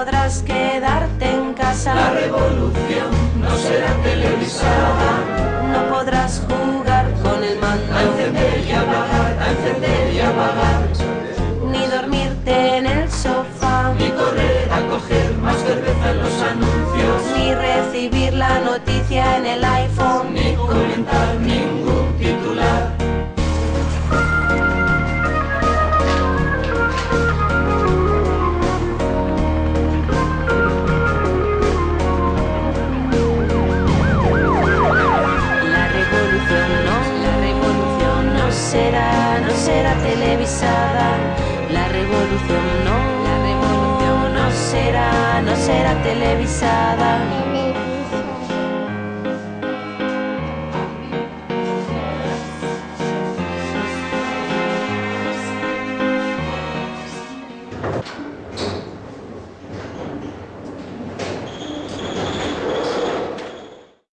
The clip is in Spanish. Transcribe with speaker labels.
Speaker 1: podrás quedarte en casa.
Speaker 2: La revolución no será televisada.
Speaker 1: No podrás jugar con el mando.
Speaker 2: A encender y apagar, a encender y apagar.
Speaker 1: Ni dormirte en el sofá.
Speaker 2: Ni correr a coger más cerveza en los anuncios.
Speaker 1: Ni recibir la noticia en el iPhone.
Speaker 2: Ni comentar ningún
Speaker 1: será, no será televisada. La revolución no, la revolución no será, no será televisada. televisada.